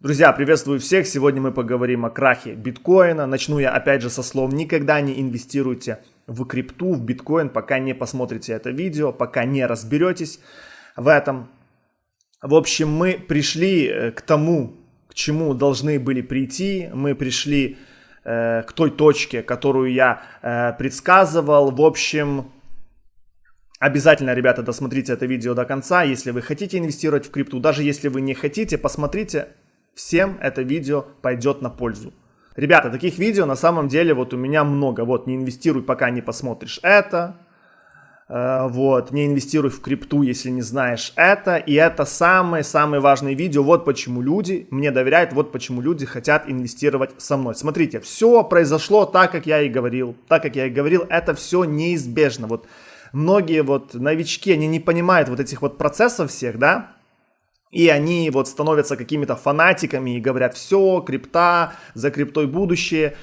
Друзья, приветствую всех. Сегодня мы поговорим о крахе биткоина. Начну я опять же со слов «Никогда не инвестируйте в крипту, в биткоин, пока не посмотрите это видео, пока не разберетесь в этом». В общем, мы пришли э, к тому, к чему должны были прийти. Мы пришли э, к той точке, которую я э, предсказывал. В общем, Обязательно, ребята, досмотрите это видео до конца, если вы хотите инвестировать в крипту. Даже если вы не хотите, посмотрите всем это видео пойдет на пользу. Ребята, таких видео на самом деле вот у меня много. Вот, не инвестируй, пока не посмотришь это. Э, вот, не инвестируй в крипту, если не знаешь это. И это самые-самые важные видео. Вот почему люди мне доверяют, вот почему люди хотят инвестировать со мной. Смотрите, все произошло так, как я и говорил. Так, как я и говорил, это все неизбежно. Вот многие вот новички, они не понимают вот этих вот процессов всех, да, и они вот становятся какими-то фанатиками и говорят, все, крипта, за криптой будущее.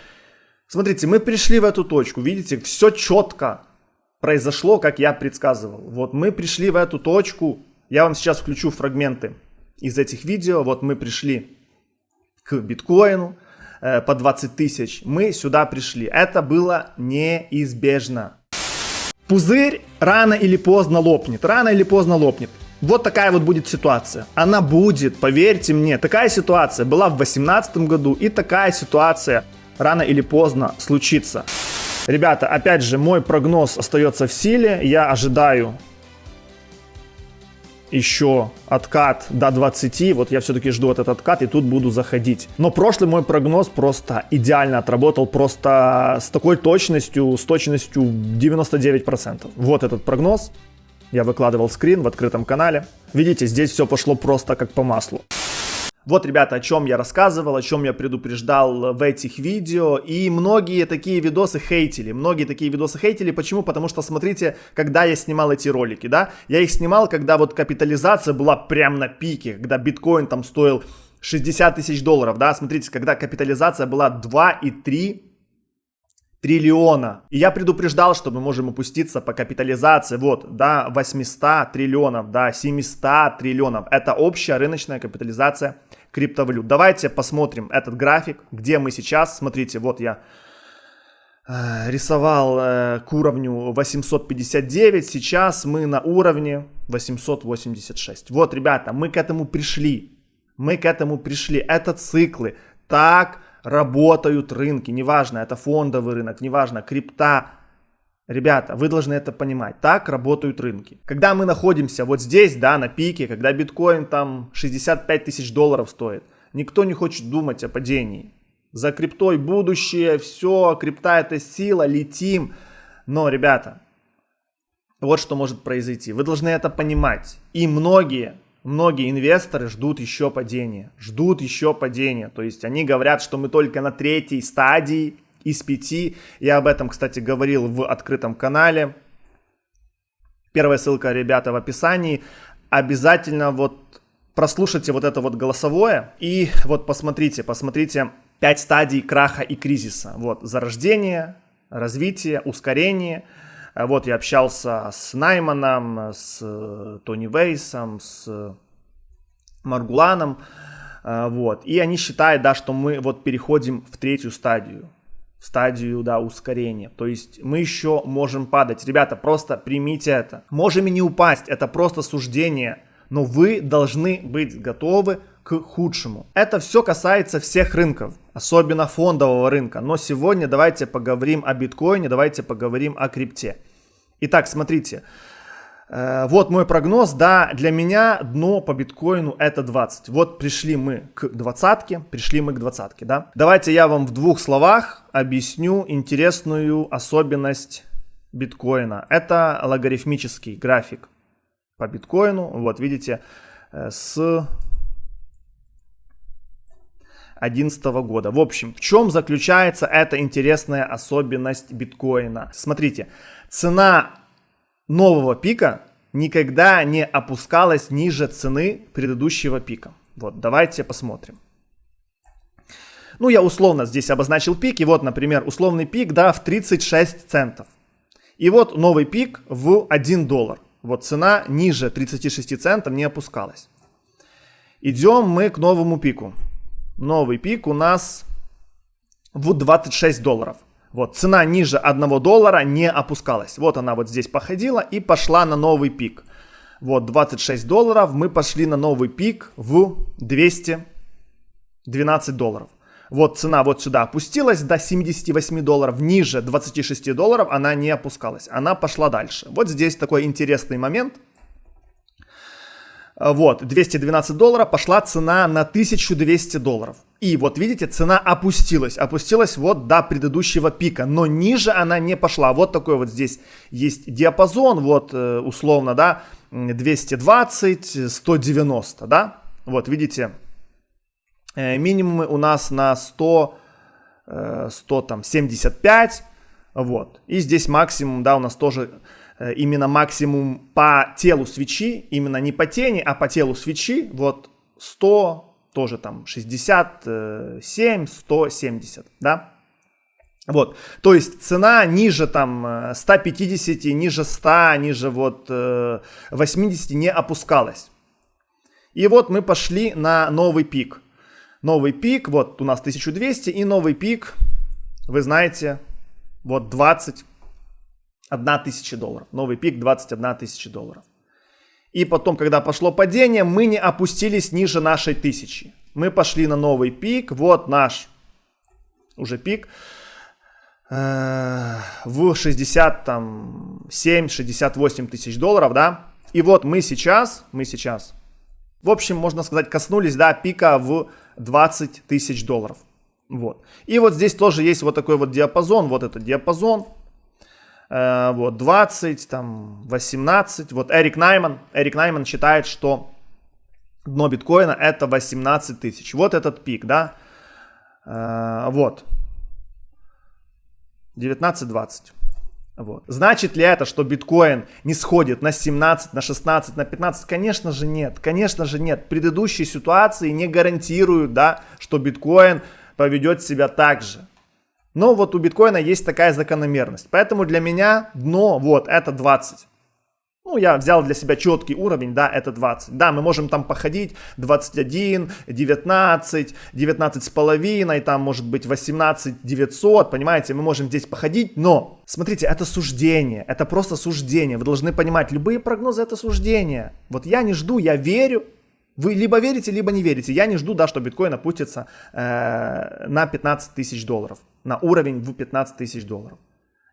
Смотрите, мы пришли в эту точку, видите, все четко произошло, как я предсказывал. Вот мы пришли в эту точку, я вам сейчас включу фрагменты из этих видео. Вот мы пришли к биткоину э, по 20 тысяч, мы сюда пришли. Это было неизбежно. Пузырь рано или поздно лопнет, рано или поздно лопнет. Вот такая вот будет ситуация. Она будет, поверьте мне. Такая ситуация была в 2018 году и такая ситуация рано или поздно случится. Ребята, опять же, мой прогноз остается в силе. Я ожидаю еще откат до 20, вот я все-таки жду этот откат и тут буду заходить. Но прошлый мой прогноз просто идеально отработал, просто с такой точностью, с точностью 99%. Вот этот прогноз. Я выкладывал скрин в открытом канале. Видите, здесь все пошло просто как по маслу. Вот, ребята, о чем я рассказывал, о чем я предупреждал в этих видео. И многие такие видосы хейтили. Многие такие видосы хейтили. Почему? Потому что, смотрите, когда я снимал эти ролики, да, я их снимал, когда вот капитализация была прям на пике, когда биткоин там стоил 60 тысяч долларов, да, смотрите, когда капитализация была 2,3 триллиона. И я предупреждал, что мы можем опуститься по капитализации вот до 800 триллионов, до 700 триллионов. Это общая рыночная капитализация криптовалют. Давайте посмотрим этот график, где мы сейчас. Смотрите, вот я э, рисовал э, к уровню 859, сейчас мы на уровне 886. Вот, ребята, мы к этому пришли. Мы к этому пришли. Это циклы. Так работают рынки, неважно, это фондовый рынок, неважно, крипта. Ребята, вы должны это понимать, так работают рынки. Когда мы находимся вот здесь, да, на пике, когда биткоин там 65 тысяч долларов стоит, никто не хочет думать о падении. За криптой будущее, все, крипта это сила, летим. Но, ребята, вот что может произойти. Вы должны это понимать. И многие многие инвесторы ждут еще падения, ждут еще падения. То есть они говорят, что мы только на третьей стадии из пяти. Я об этом, кстати, говорил в открытом канале. Первая ссылка, ребята, в описании. Обязательно вот прослушайте вот это вот голосовое и вот посмотрите, посмотрите пять стадий краха и кризиса. Вот зарождение, развитие, ускорение – вот я общался с Найманом, с э, Тони Вейсом, с Маргуланом. А, вот. И они считают, да, что мы вот переходим в третью стадию. Стадию, да, ускорения. То есть мы еще можем падать. Ребята, просто примите это. Можем и не упасть. Это просто суждение. Но вы должны быть готовы к худшему. Это все касается всех рынков, особенно фондового рынка. Но сегодня давайте поговорим о биткоине, давайте поговорим о крипте. Итак, смотрите. Э, вот мой прогноз, да, для меня дно по биткоину это 20. Вот пришли мы к двадцатке, пришли мы к двадцатке, да. Давайте я вам в двух словах объясню интересную особенность биткоина. Это логарифмический график по биткоину. Вот видите, э, с 2011 года. В общем, в чем заключается эта интересная особенность биткоина? Смотрите, цена нового пика никогда не опускалась ниже цены предыдущего пика. Вот, давайте посмотрим. Ну, я условно здесь обозначил пик. И вот, например, условный пик, да, в 36 центов. И вот новый пик в 1 доллар. Вот цена ниже 36 центов не опускалась. Идем мы к новому пику. Новый пик у нас в 26 долларов. Вот, цена ниже 1 доллара не опускалась. Вот она вот здесь походила и пошла на новый пик. Вот, 26 долларов, мы пошли на новый пик в 212 долларов. Вот цена вот сюда опустилась до 78 долларов, ниже 26 долларов она не опускалась, она пошла дальше. Вот здесь такой интересный момент. Вот, 212 долларов, пошла цена на 1200 долларов. И вот видите, цена опустилась, опустилась вот до предыдущего пика, но ниже она не пошла. Вот такой вот здесь есть диапазон, вот э, условно, да, 220, 190, да. Вот видите, э, минимумы у нас на 100, 100 э, там 75, вот. И здесь максимум, да, у нас тоже именно максимум по телу свечи, именно не по тени, а по телу свечи, вот 100, тоже там 67, 170, да. Вот, то есть цена ниже там 150, э, ниже 100, ниже вот 80 э, не опускалась. И вот мы пошли на новый пик. Новый пик, вот у нас 1200 и новый пик, вы знаете, вот 21 тысяча долларов. Новый пик 21 тысяча долларов. И потом, когда пошло падение, мы не опустились ниже нашей тысячи. Мы пошли на новый пик. Вот наш уже пик э, в 67-68 тысяч долларов, да. И вот мы сейчас, мы сейчас, в общем, можно сказать, коснулись, да, пика в 20 тысяч долларов. Вот. И вот здесь тоже есть вот такой вот диапазон, вот этот диапазон, вот, 20, там, 18. Вот Эрик Найман, Эрик Найман считает, что дно биткоина это 18 тысяч. Вот этот пик, да, э, вот, 19-20. Вот. Значит ли это, что биткоин не сходит на 17, на 16, на 15? Конечно же нет. Конечно же нет. Предыдущие ситуации не гарантируют, да, что биткоин поведет себя так же. Но вот у биткоина есть такая закономерность. Поэтому для меня дно, вот, это 20. Ну, я взял для себя четкий уровень, да, это 20. Да, мы можем там походить 21, 19, 19 с половиной, там может быть 18 900, понимаете, мы можем здесь походить, но, смотрите, это суждение, это просто суждение. Вы должны понимать, любые прогнозы это суждение. Вот я не жду, я верю, вы либо верите, либо не верите. Я не жду, да, что биткоин опустится э, на 15 тысяч долларов, на уровень в 15 тысяч долларов.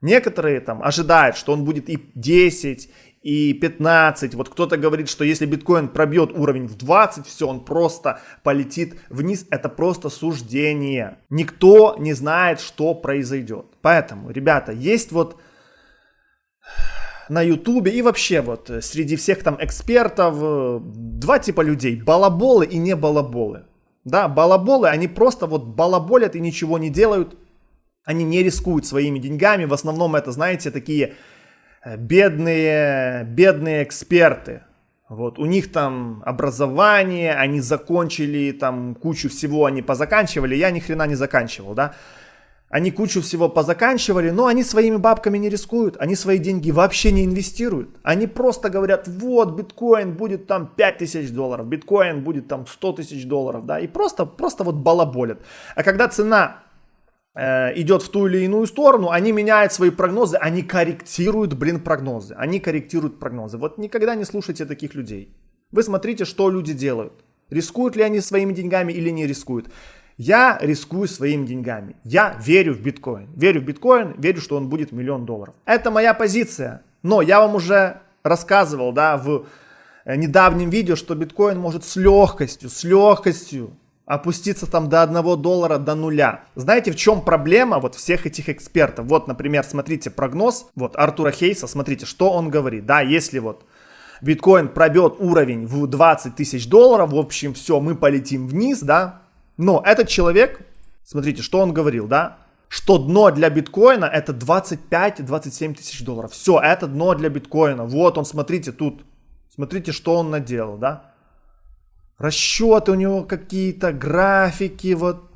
Некоторые там ожидают, что он будет и 10, и 15. Вот кто-то говорит, что если биткоин пробьет уровень в 20, все, он просто полетит вниз. Это просто суждение. Никто не знает, что произойдет. Поэтому, ребята, есть вот на ютубе и вообще вот среди всех там экспертов э, два типа людей, балаболы и не балаболы. Да, балаболы, они просто вот балаболят и ничего не делают, они не рискуют своими деньгами, в основном это, знаете, такие э, бедные, бедные эксперты. Вот, у них там образование, они закончили там кучу всего, они позаканчивали, я ни хрена не заканчивал, да. Они кучу всего позаканчивали, но они своими бабками не рискуют. Они свои деньги вообще не инвестируют. Они просто говорят, вот биткоин будет там 5000 долларов, биткоин будет там 100 тысяч долларов, да, и просто, просто вот балаболят. А когда цена идет в ту или иную сторону, они меняют свои прогнозы, они корректируют, блин, прогнозы. Они корректируют прогнозы. Вот никогда не слушайте таких людей. Вы смотрите, что люди делают. Рискуют ли они своими деньгами или не рискуют. Я рискую своими деньгами. Я верю в биткоин. Верю в биткоин, верю, что он будет миллион долларов. Это моя позиция. Но я вам уже рассказывал, да, в э, недавнем видео, что биткоин может с легкостью, с легкостью опуститься там до 1 доллара, до нуля. Знаете, в чем проблема вот всех этих экспертов? Вот, например, смотрите прогноз, вот Артура Хейса, смотрите, что он говорит, да, если вот биткоин пробьет уровень в 20 тысяч долларов, в общем, все, мы полетим вниз, да, но этот человек, смотрите, что он говорил, да? Что дно для биткоина это 25-27 тысяч долларов. Все, это дно для биткоина. Вот он, смотрите, тут. Смотрите, что он наделал, да? Расчеты у него какие-то, графики, вот.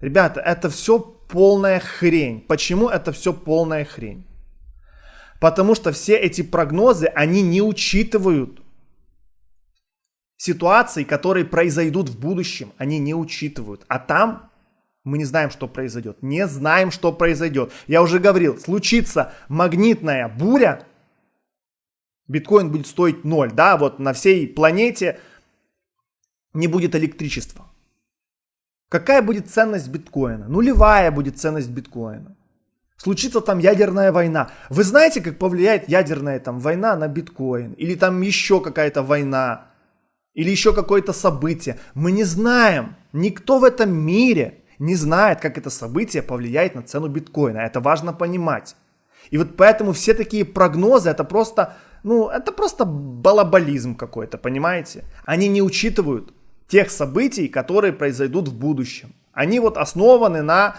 Ребята, это все полная хрень. Почему это все полная хрень? Потому что все эти прогнозы, они не учитывают ситуаций, которые произойдут в будущем, они не учитывают. А там мы не знаем, что произойдет. Не знаем, что произойдет. Я уже говорил, случится магнитная буря, биткоин будет стоить ноль. Да, вот на всей планете не будет электричества. Какая будет ценность биткоина? Нулевая будет ценность биткоина. Случится там ядерная война. Вы знаете, как повлияет ядерная там война на биткоин? Или там еще какая-то война? Или еще какое-то событие? Мы не знаем. Никто в этом мире не знает, как это событие повлияет на цену биткоина. Это важно понимать. И вот поэтому все такие прогнозы, это просто, ну, это просто балаболизм какой-то, понимаете? Они не учитывают тех событий, которые произойдут в будущем. Они вот основаны на,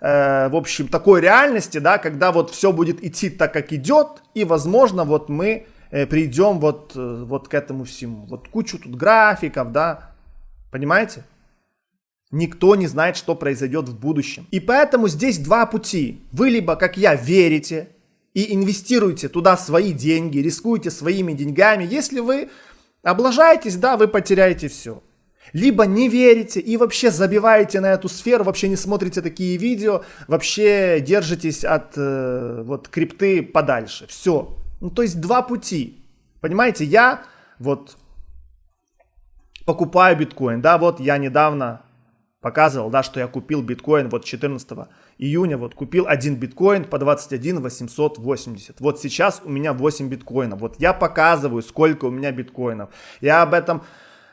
э, в общем, такой реальности, да, когда вот все будет идти так, как идет, и, возможно, вот мы э, придем вот, э, вот к этому всему. Вот кучу тут графиков, да, понимаете? Никто не знает, что произойдет в будущем. И поэтому здесь два пути. Вы либо, как я, верите и инвестируете туда свои деньги, рискуете своими деньгами. Если вы облажаетесь, да, вы потеряете все. Либо не верите и вообще забиваете на эту сферу, вообще не смотрите такие видео, вообще держитесь от э, вот крипты подальше. Все. Ну, то есть два пути. Понимаете, я вот покупаю биткоин. Да, вот я недавно показывал, да, что я купил биткоин вот 14 июня, вот купил один биткоин по 21 880. Вот сейчас у меня 8 биткоинов. Вот я показываю, сколько у меня биткоинов. Я об этом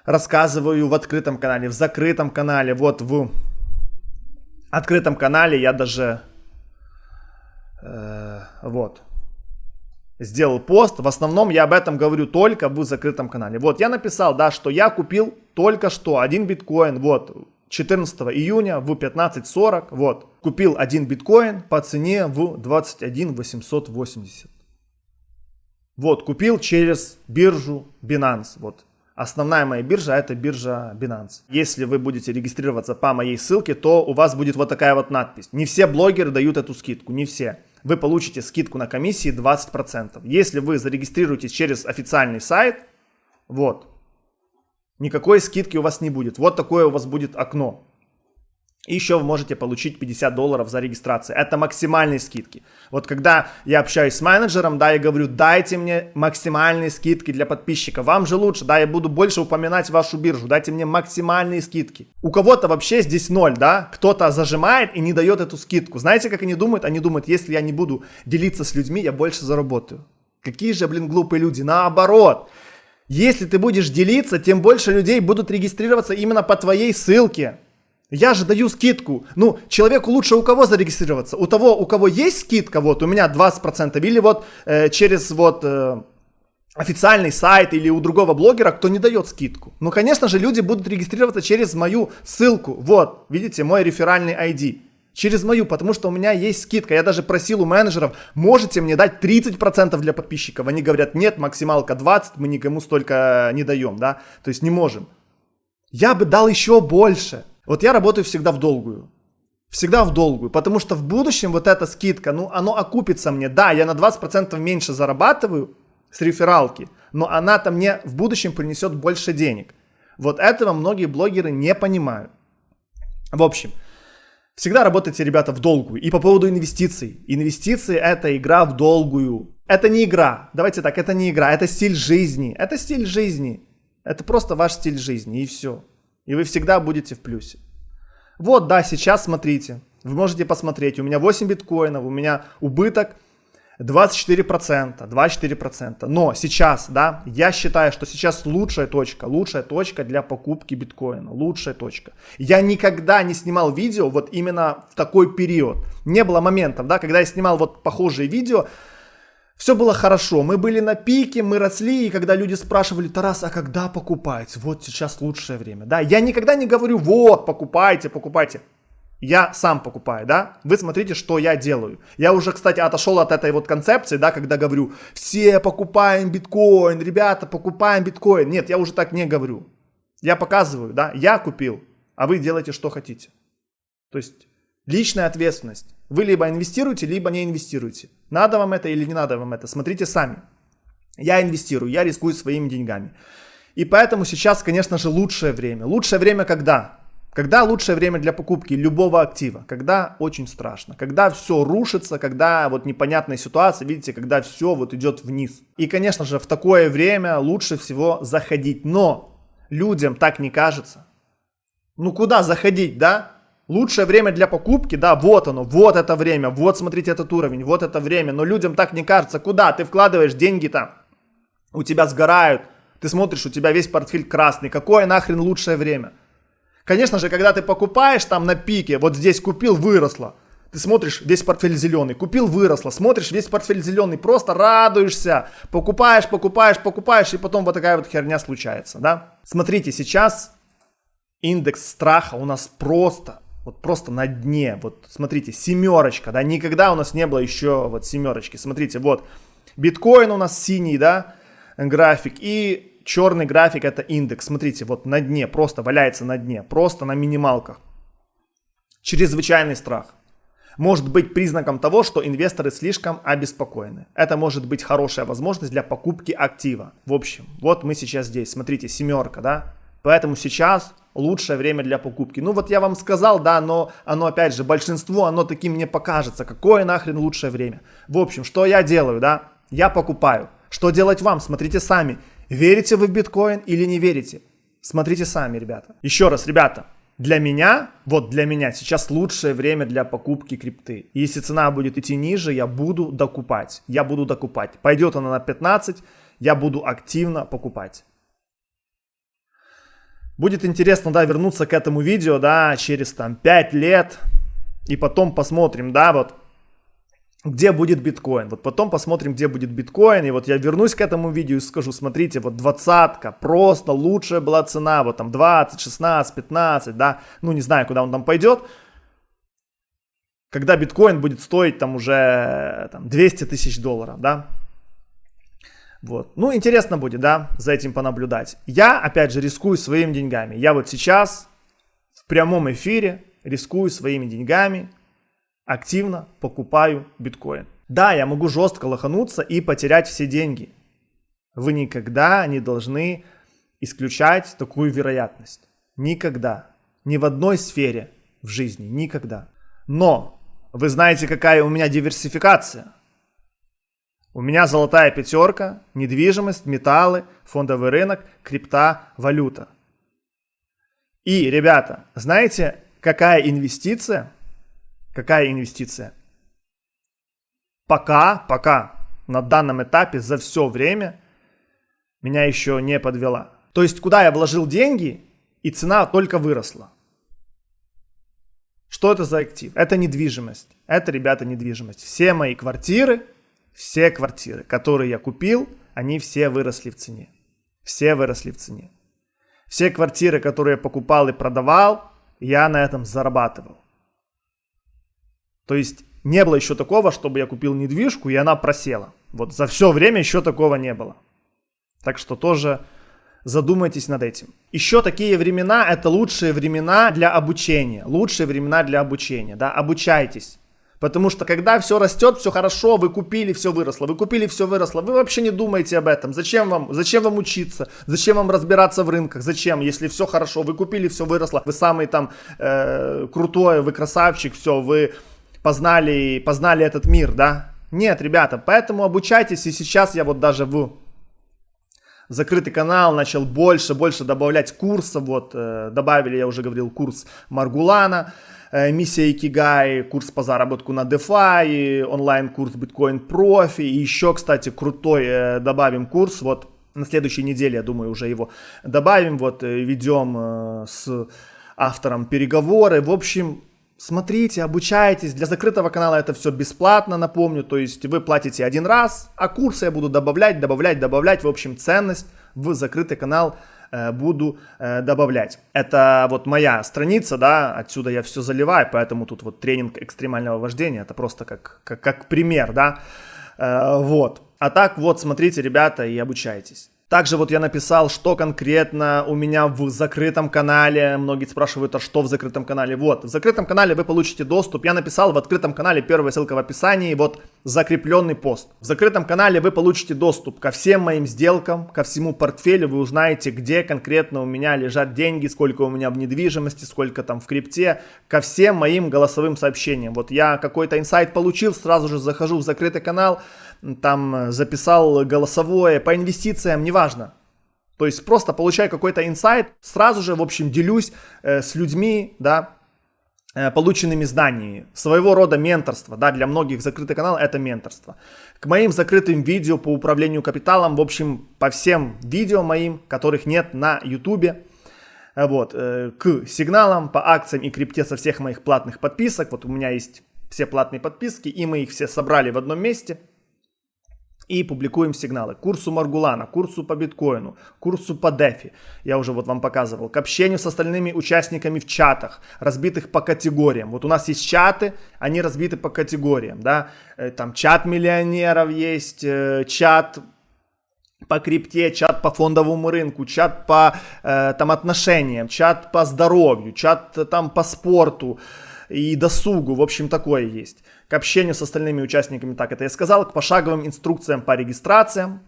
рассказываю в открытом канале, в закрытом канале, вот в открытом канале я даже э, вот сделал пост. В основном я об этом говорю только в закрытом канале. Вот я написал, да, что я купил только что один биткоин, вот 14 июня в 15.40, вот купил один биткоин по цене в 21 880. Вот, купил через биржу Binance. Вот, Основная моя биржа это биржа Binance. Если вы будете регистрироваться по моей ссылке, то у вас будет вот такая вот надпись. Не все блогеры дают эту скидку, не все. Вы получите скидку на комиссии 20%. Если вы зарегистрируетесь через официальный сайт, вот, никакой скидки у вас не будет. Вот такое у вас будет окно. И еще вы можете получить 50 долларов за регистрацию. Это максимальные скидки. Вот когда я общаюсь с менеджером, да, я говорю, дайте мне максимальные скидки для подписчиков. Вам же лучше, да, я буду больше упоминать вашу биржу. Дайте мне максимальные скидки. У кого-то вообще здесь ноль, да, кто-то зажимает и не дает эту скидку. Знаете, как они думают? Они думают, если я не буду делиться с людьми, я больше заработаю. Какие же, блин, глупые люди. Наоборот. Если ты будешь делиться, тем больше людей будут регистрироваться именно по твоей ссылке. Я же даю скидку. Ну, человеку лучше у кого зарегистрироваться? У того, у кого есть скидка, вот у меня 20%, или вот э, через вот э, официальный сайт или у другого блогера, кто не дает скидку. Ну, конечно же, люди будут регистрироваться через мою ссылку. Вот, видите, мой реферальный ID. Через мою, потому что у меня есть скидка. Я даже просил у менеджеров, можете мне дать 30% для подписчиков. Они говорят, нет, максималка 20, мы никому столько не даем, да. То есть не можем. Я бы дал еще больше. Вот я работаю всегда в долгую. Всегда в долгую, потому что в будущем вот эта скидка, ну, оно окупится мне. Да, я на 20% меньше зарабатываю с рефералки, но она-то мне в будущем принесет больше денег. Вот этого многие блогеры не понимают. В общем, всегда работайте, ребята, в долгую. И по поводу инвестиций. Инвестиции это игра в долгую. Это не игра. Давайте так, это не игра, это стиль жизни. Это стиль жизни. Это просто ваш стиль жизни и все. И вы всегда будете в плюсе. Вот, да, сейчас смотрите. Вы можете посмотреть. У меня 8 биткоинов, у меня убыток 24%, 24%. Но сейчас, да, я считаю, что сейчас лучшая точка, лучшая точка для покупки биткоина, лучшая точка. Я никогда не снимал видео вот именно в такой период. Не было моментов, да, когда я снимал вот похожие видео, все было хорошо, мы были на пике, мы росли, и когда люди спрашивали, Тарас, а когда покупать? Вот сейчас лучшее время. Да, я никогда не говорю, вот, покупайте, покупайте. Я сам покупаю, да? Вы смотрите, что я делаю. Я уже, кстати, отошел от этой вот концепции, да, когда говорю, все покупаем биткоин, ребята, покупаем биткоин. Нет, я уже так не говорю. Я показываю, да, я купил, а вы делаете, что хотите. То есть личная ответственность. Вы либо инвестируете, либо не инвестируете. Надо вам это или не надо вам это, смотрите сами. Я инвестирую, я рискую своими деньгами. И поэтому сейчас, конечно же, лучшее время. Лучшее время когда? Когда лучшее время для покупки любого актива? Когда очень страшно, когда все рушится, когда вот непонятная ситуация, видите, когда все вот идет вниз. И, конечно же, в такое время лучше всего заходить. Но людям так не кажется. Ну куда заходить, да? Лучшее время для покупки, да, вот оно, вот это время, вот смотрите этот уровень, вот это время. Но людям так не кажется. Куда? Ты вкладываешь деньги там, у тебя сгорают. Ты смотришь, у тебя весь портфель красный. Какое нахрен лучшее время? Конечно же, когда ты покупаешь там на пике, вот здесь купил, выросло. Ты смотришь, весь портфель зеленый. Купил, выросло. Смотришь, весь портфель зеленый. Просто радуешься. Покупаешь, покупаешь, покупаешь. И потом вот такая вот херня случается, да? Смотрите, сейчас индекс страха у нас просто, вот просто на дне. Вот смотрите, семерочка, да? Никогда у нас не было еще вот семерочки. Смотрите, вот биткоин у нас синий, да? График. И черный график это индекс. Смотрите, вот на дне, просто валяется на дне, просто на минималках. Чрезвычайный страх. Может быть признаком того, что инвесторы слишком обеспокоены. Это может быть хорошая возможность для покупки актива. В общем, вот мы сейчас здесь. Смотрите, семерка, да? Поэтому сейчас лучшее время для покупки. Ну вот я вам сказал, да, но оно опять же, большинство, оно таким не покажется. Какое нахрен лучшее время? В общем, что я делаю, да? Я покупаю. Что делать вам? Смотрите сами. Верите вы в биткоин или не верите? Смотрите сами, ребята. Еще раз, ребята, для меня, вот для меня сейчас лучшее время для покупки крипты. Если цена будет идти ниже, я буду докупать. Я буду докупать. Пойдет она на 15, я буду активно покупать. Будет интересно, да, вернуться к этому видео, да, через там 5 лет. И потом посмотрим, да, вот где будет биткоин. Вот потом посмотрим, где будет биткоин. И вот я вернусь к этому видео и скажу, смотрите, вот двадцатка, просто лучшая была цена, вот там 20, 16, 15, да, ну не знаю, куда он там пойдет. Когда биткоин будет стоить там уже там, 200 тысяч долларов, да. Вот. Ну, интересно будет, да, за этим понаблюдать. Я, опять же, рискую своими деньгами. Я вот сейчас в прямом эфире рискую своими деньгами, активно покупаю биткоин. Да, я могу жестко лохануться и потерять все деньги. Вы никогда не должны исключать такую вероятность. Никогда. Ни в одной сфере в жизни. Никогда. Но вы знаете, какая у меня диверсификация. У меня золотая пятерка, недвижимость, металлы, фондовый рынок, крипта, валюта. И, ребята, знаете, какая инвестиция Какая инвестиция? Пока, пока на данном этапе за все время меня еще не подвела. То есть куда я вложил деньги и цена только выросла. Что это за актив? Это недвижимость. Это, ребята, недвижимость. Все мои квартиры, все квартиры, которые я купил, они все выросли в цене. Все выросли в цене. Все квартиры, которые я покупал и продавал, я на этом зарабатывал. То есть не было еще такого, чтобы я купил недвижку и она просела. Вот за все время еще такого не было. Так что тоже задумайтесь над этим. Еще такие времена это лучшие времена для обучения. Лучшие времена для обучения. Да? Обучайтесь. Потому что когда все растет, все хорошо, вы купили, все выросло, вы купили, все выросло, вы вообще не думаете об этом. Зачем вам, зачем вам учиться, зачем вам разбираться в рынках, зачем, если все хорошо, вы купили, все выросло, вы самый там э, крутой, вы красавчик, все, вы познали, познали этот мир, да? Нет, ребята, поэтому обучайтесь, и сейчас я вот даже в закрытый канал начал больше, больше добавлять курсов, вот, э, добавили, я уже говорил, курс Маргулана, миссия Икигай, курс по заработку на DeFi, онлайн-курс Bitcoin Профи, и еще, кстати, крутой э, добавим курс, вот, на следующей неделе, я думаю, уже его добавим, вот, э, ведем э, с автором переговоры, в общем, Смотрите, обучайтесь. Для закрытого канала это все бесплатно, напомню. То есть вы платите один раз, а курсы я буду добавлять, добавлять, добавлять. В общем, ценность в закрытый канал э, буду э, добавлять. Это вот моя страница, да, отсюда я все заливаю, поэтому тут вот тренинг экстремального вождения, это просто как, как, как пример, да, э, вот. А так вот, смотрите, ребята, и обучайтесь. Также вот я написал, что конкретно у меня в закрытом канале. Многие спрашивают, а что в закрытом канале? Вот, в закрытом канале вы получите доступ. Я написал в открытом канале, первая ссылка в описании, вот закрепленный пост. В закрытом канале вы получите доступ ко всем моим сделкам, ко всему портфелю. Вы узнаете, где конкретно у меня лежат деньги, сколько у меня в недвижимости, сколько там в крипте, ко всем моим голосовым сообщениям. Вот я какой-то инсайт получил, сразу же захожу в закрытый канал, там э, записал голосовое по инвестициям, неважно. То есть просто получаю какой-то инсайт, сразу же, в общем, делюсь э, с людьми, да, э, полученными знаниями. Своего рода менторство, да, для многих закрытый канал это менторство. К моим закрытым видео по управлению капиталом, в общем, по всем видео моим, которых нет на ютубе, э, вот, э, к сигналам по акциям и крипте со всех моих платных подписок. Вот у меня есть все платные подписки, и мы их все собрали в одном месте – и публикуем сигналы. Курсу Маргулана, курсу по биткоину, курсу по дефи. Я уже вот вам показывал. К общению с остальными участниками в чатах, разбитых по категориям. Вот у нас есть чаты, они разбиты по категориям, да. Э, там чат миллионеров есть, э, чат по крипте, чат по фондовому рынку, чат по э, там отношениям, чат по здоровью, чат э, там по спорту и досугу. В общем, такое есть к общению с остальными участниками, так это я сказал, к пошаговым инструкциям по регистрациям.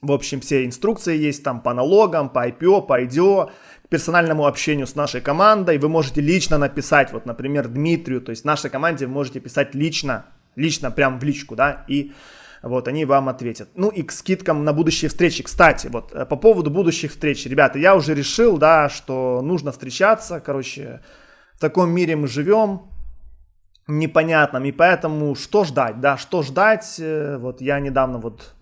В общем, все инструкции есть там по налогам, по IPO, по IDO, к персональному общению с нашей командой. Вы можете лично написать, вот, например, Дмитрию, то есть нашей команде вы можете писать лично, лично прям в личку, да, и вот, они вам ответят. Ну и к скидкам на будущие встречи. Кстати, вот, э, по поводу будущих встреч, ребята, я уже решил, да, что нужно встречаться, короче, в таком мире мы живем, непонятном. И поэтому что ждать, да, что ждать. Э, вот я недавно вот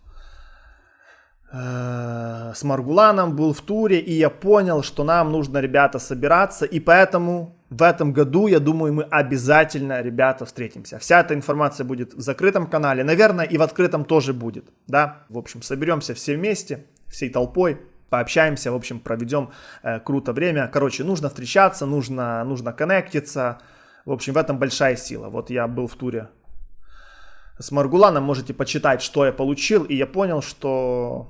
э, с Маргуланом был в туре, и я понял, что нам нужно, ребята, собираться. И поэтому в этом году, я думаю, мы обязательно, ребята, встретимся. Вся эта информация будет в закрытом канале. Наверное, и в открытом тоже будет, да. В общем, соберемся все вместе, всей толпой пообщаемся, в общем, проведем э, круто время. Короче, нужно встречаться, нужно, нужно коннектиться, в общем, в этом большая сила. Вот я был в туре с Маргуланом, можете почитать, что я получил, и я понял, что,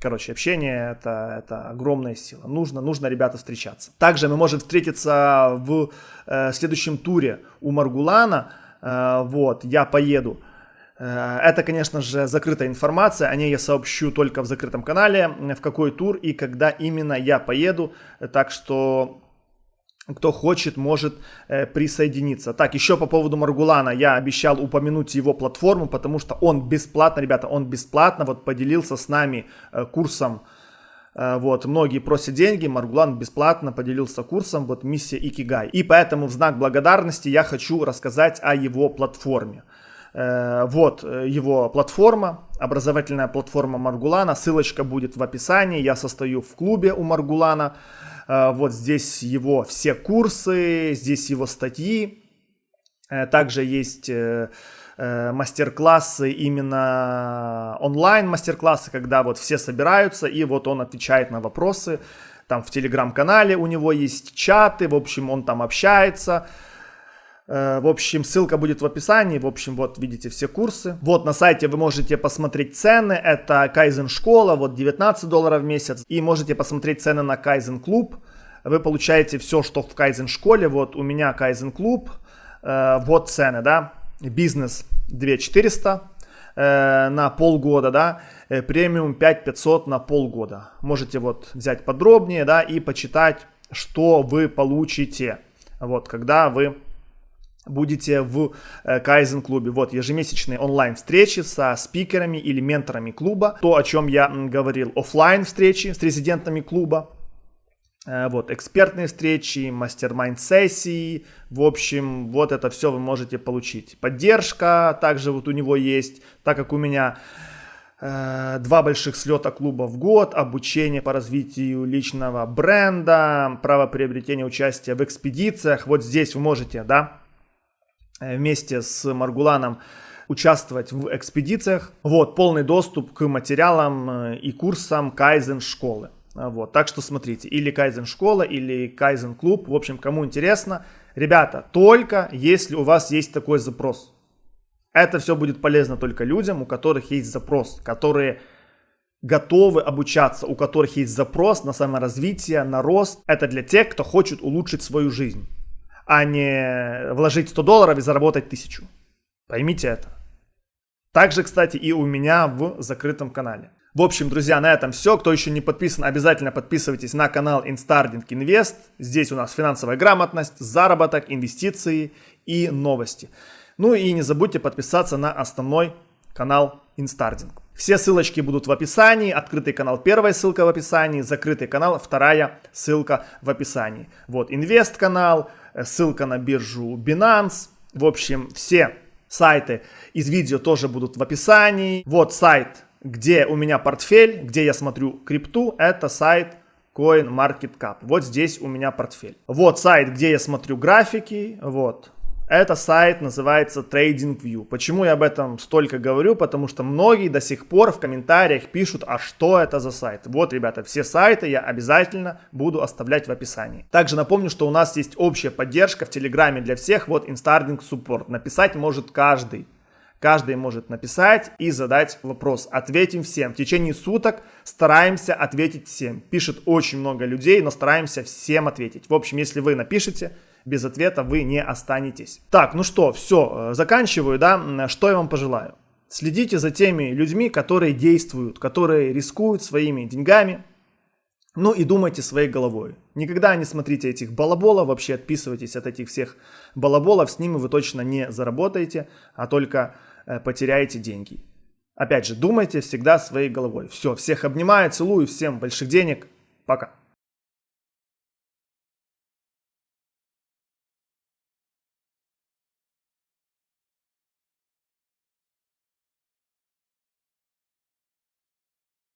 короче, общение это, это огромная сила. Нужно, нужно, ребята, встречаться. Также мы можем встретиться в э, следующем туре у Маргулана. Э, вот, я поеду. Э, это, конечно же, закрытая информация, о ней я сообщу только в закрытом канале, в какой тур и когда именно я поеду. Так что кто хочет, может э, присоединиться. Так, еще по поводу Маргулана. Я обещал упомянуть его платформу, потому что он бесплатно, ребята, он бесплатно вот поделился с нами э, курсом. Э, вот, многие просят деньги, Маргулан бесплатно поделился курсом, вот миссия Икигай. И поэтому в знак благодарности я хочу рассказать о его платформе. Вот э, его платформа, образовательная платформа Маргулана. Ссылочка будет в описании. Я состою в клубе у Маргулана. Э, вот здесь его все курсы, здесь его статьи. Э, также есть э, мастер-классы, именно онлайн мастер-классы, когда вот все собираются и вот он отвечает на вопросы. Там в телеграм-канале у него есть чаты, в общем, он там общается. В общем, ссылка будет в описании. В общем, вот видите все курсы. Вот на сайте вы можете посмотреть цены. Это Kaizen школа, вот 19 долларов в месяц. И можете посмотреть цены на Kaizen клуб. Вы получаете все, что в Kaizen школе. Вот у меня Kaizen клуб. Э, вот цены, да. Бизнес 2400 э, на полгода, да. Э, премиум 5500 на полгода. Можете вот взять подробнее, да, и почитать, что вы получите. Вот, когда вы будете в Kaizen клубе. Вот ежемесячные онлайн встречи со спикерами или менторами клуба. То, о чем я говорил, офлайн встречи с резидентами клуба. Э, вот, экспертные встречи, мастер-майнд сессии, в общем, вот это все вы можете получить. Поддержка также вот у него есть, так как у меня э, два больших слета клуба в год, обучение по развитию личного бренда, право приобретения участия в экспедициях. Вот здесь вы можете, да, Э, вместе с Маргуланом участвовать в экспедициях. Вот, полный доступ к материалам э, и курсам Кайзен школы. Вот, так что смотрите, или Кайзен школа, или Кайзен клуб. В общем, кому интересно, ребята, только если у вас есть такой запрос. Это все будет полезно только людям, у которых есть запрос, которые готовы обучаться, у которых есть запрос на саморазвитие, на рост. Это для тех, кто хочет улучшить свою жизнь, а не вложить 100 долларов и заработать 1000. Поймите это. Также, кстати, и у меня в закрытом канале. В общем, друзья, на этом все. Кто еще не подписан, обязательно подписывайтесь на канал Instarding Invest. Здесь у нас финансовая грамотность, заработок, инвестиции и новости. Ну и не забудьте подписаться на основной канал Instarding. Все ссылочки будут в описании. Открытый канал первая ссылка в описании, закрытый канал вторая ссылка в описании. Вот инвест канал, э, ссылка на биржу Binance. В общем, все сайты из видео тоже будут в описании. Вот сайт где у меня портфель, где я смотрю крипту, это сайт CoinMarketCap. Вот здесь у меня портфель. Вот сайт, где я смотрю графики, вот. Это сайт называется TradingView. Почему я об этом столько говорю? Потому что многие до сих пор в комментариях пишут, а что это за сайт? Вот, ребята, все сайты я обязательно буду оставлять в описании. Также напомню, что у нас есть общая поддержка в Телеграме для всех. Вот Instarding Support. Написать может каждый. Каждый может написать и задать вопрос. Ответим всем. В течение суток стараемся ответить всем. Пишет очень много людей, но стараемся всем ответить. В общем, если вы напишите, без ответа вы не останетесь. Так, ну что, все, э, заканчиваю, да. Что я вам пожелаю? Следите за теми людьми, которые действуют, которые рискуют своими деньгами, ну и думайте своей головой. Никогда не смотрите этих балаболов, вообще отписывайтесь от этих всех балаболов, с ними вы точно не заработаете, а только Э, потеряете деньги. Опять же, думайте всегда своей головой. Все, всех обнимаю, целую, всем больших денег. Пока.